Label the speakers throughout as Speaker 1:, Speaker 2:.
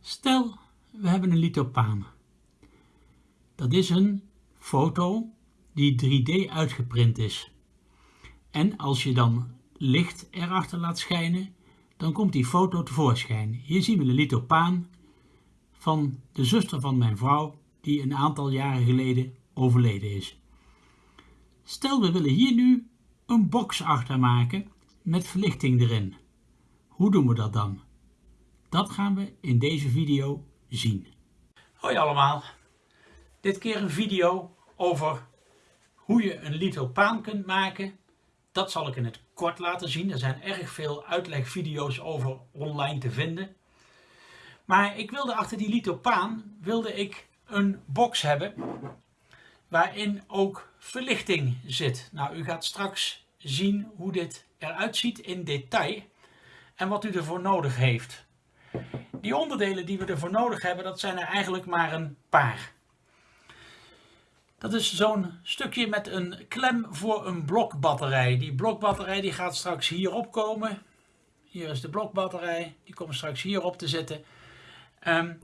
Speaker 1: Stel, we hebben een lithopaan. Dat is een foto die 3D uitgeprint is. En als je dan licht erachter laat schijnen, dan komt die foto tevoorschijn. Hier zien we de lithopaan van de zuster van mijn vrouw, die een aantal jaren geleden overleden is. Stel, we willen hier nu een box achter maken met verlichting erin. Hoe doen we dat dan? Dat gaan we in deze video zien. Hoi allemaal. Dit keer een video over hoe je een lithopaan kunt maken. Dat zal ik in het kort laten zien. Er zijn erg veel uitlegvideo's over online te vinden. Maar ik wilde achter die lithopaan wilde ik een box hebben waarin ook verlichting zit. Nou, u gaat straks zien hoe dit eruit ziet in detail en wat u ervoor nodig heeft. Die onderdelen die we ervoor nodig hebben, dat zijn er eigenlijk maar een paar. Dat is zo'n stukje met een klem voor een blokbatterij. Die blokbatterij die gaat straks hierop komen. Hier is de blokbatterij, die komt straks hierop te zitten. Um,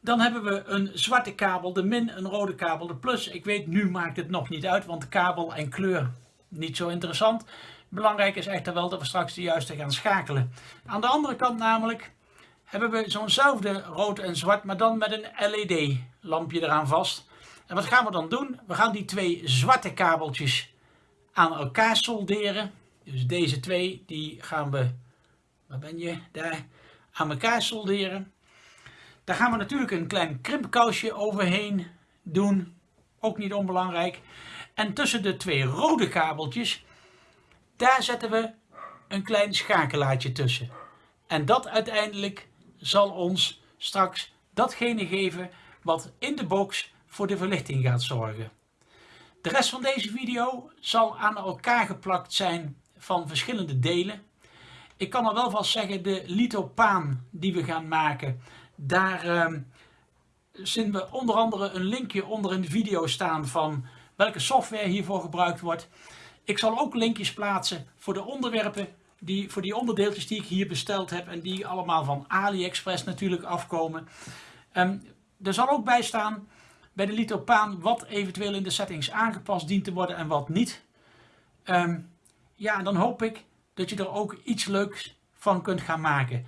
Speaker 1: dan hebben we een zwarte kabel, de min, een rode kabel, de plus. Ik weet, nu maakt het nog niet uit, want kabel en kleur niet zo interessant. Belangrijk is echter wel dat we straks de juiste gaan schakelen. Aan de andere kant namelijk hebben we zo'nzelfde rood en zwart, maar dan met een LED lampje eraan vast. En wat gaan we dan doen? We gaan die twee zwarte kabeltjes aan elkaar solderen. Dus deze twee, die gaan we, waar ben je, daar, aan elkaar solderen. Daar gaan we natuurlijk een klein krimpkousje overheen doen. Ook niet onbelangrijk. En tussen de twee rode kabeltjes, daar zetten we een klein schakelaartje tussen. En dat uiteindelijk zal ons straks datgene geven wat in de box voor de verlichting gaat zorgen. De rest van deze video zal aan elkaar geplakt zijn van verschillende delen. Ik kan er wel vast zeggen, de lithopaan die we gaan maken, daar uh, zien we onder andere een linkje onder in de video staan van welke software hiervoor gebruikt wordt. Ik zal ook linkjes plaatsen voor de onderwerpen, die, voor die onderdeeltjes die ik hier besteld heb en die allemaal van AliExpress natuurlijk afkomen. Um, er zal ook bij staan bij de lithopaan wat eventueel in de settings aangepast dient te worden en wat niet. Um, ja, dan hoop ik dat je er ook iets leuks van kunt gaan maken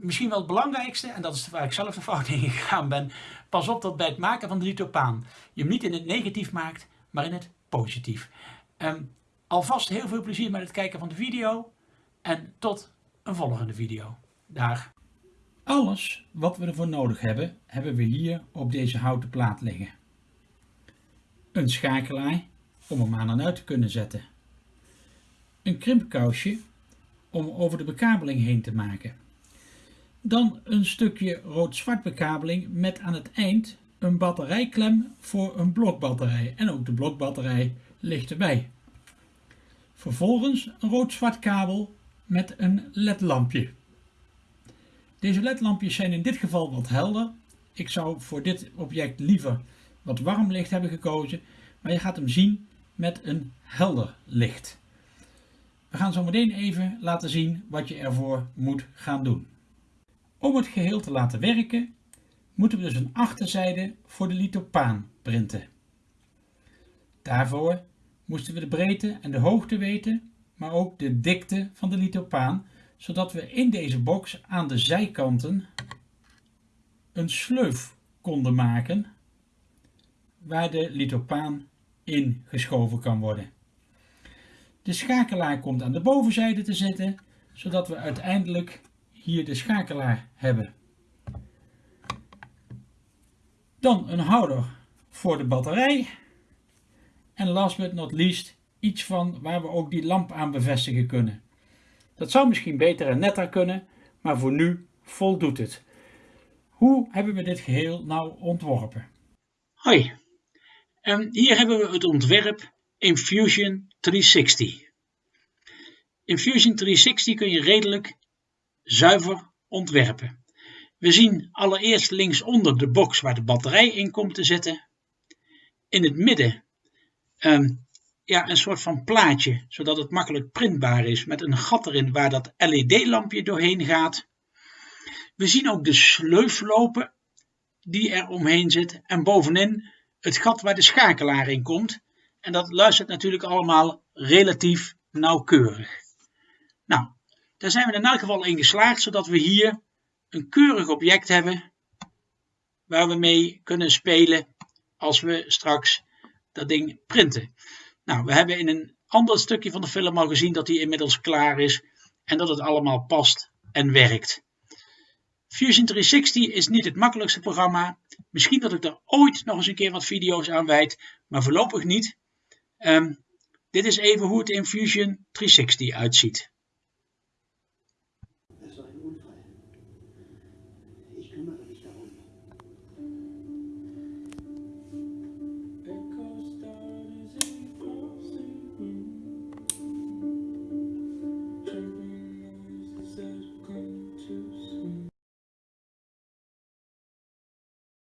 Speaker 1: misschien wel het belangrijkste, en dat is waar ik zelf de fout in gegaan ben, pas op dat bij het maken van de lithopaan je hem niet in het negatief maakt, maar in het positief. Um, alvast heel veel plezier met het kijken van de video en tot een volgende video. Dag. Alles wat we ervoor nodig hebben, hebben we hier op deze houten plaat liggen. Een schakelaar om hem aan en uit te kunnen zetten. Een krimpkousje om over de bekabeling heen te maken. Dan een stukje rood-zwart bekabeling met aan het eind een batterijklem voor een blokbatterij. En ook de blokbatterij ligt erbij. Vervolgens een rood-zwart kabel met een ledlampje. Deze ledlampjes zijn in dit geval wat helder. Ik zou voor dit object liever wat warm licht hebben gekozen. Maar je gaat hem zien met een helder licht. We gaan zo meteen even laten zien wat je ervoor moet gaan doen. Om het geheel te laten werken moeten we dus een achterzijde voor de lithopaan printen. Daarvoor moesten we de breedte en de hoogte weten, maar ook de dikte van de lithopaan, zodat we in deze box aan de zijkanten een sleuf konden maken waar de lithopaan in geschoven kan worden. De schakelaar komt aan de bovenzijde te zitten, zodat we uiteindelijk hier de schakelaar hebben. Dan een houder voor de batterij. En last but not least iets van waar we ook die lamp aan bevestigen kunnen. Dat zou misschien beter en netter kunnen, maar voor nu voldoet het. Hoe hebben we dit geheel nou ontworpen? Hoi, en hier hebben we het ontwerp in Fusion 360. In Fusion 360 kun je redelijk zuiver ontwerpen. We zien allereerst linksonder de box waar de batterij in komt te zitten. In het midden um, ja, een soort van plaatje, zodat het makkelijk printbaar is met een gat erin waar dat LED-lampje doorheen gaat. We zien ook de sleuf lopen die er omheen zit en bovenin het gat waar de schakelaar in komt. En dat luistert natuurlijk allemaal relatief nauwkeurig. Nou, daar zijn we in elk geval in geslaagd, zodat we hier een keurig object hebben waar we mee kunnen spelen als we straks dat ding printen. Nou, we hebben in een ander stukje van de film al gezien dat die inmiddels klaar is en dat het allemaal past en werkt. Fusion 360 is niet het makkelijkste programma. Misschien dat ik er ooit nog eens een keer wat video's aan wijd, maar voorlopig niet. Um, dit is even hoe het in Fusion 360 uitziet.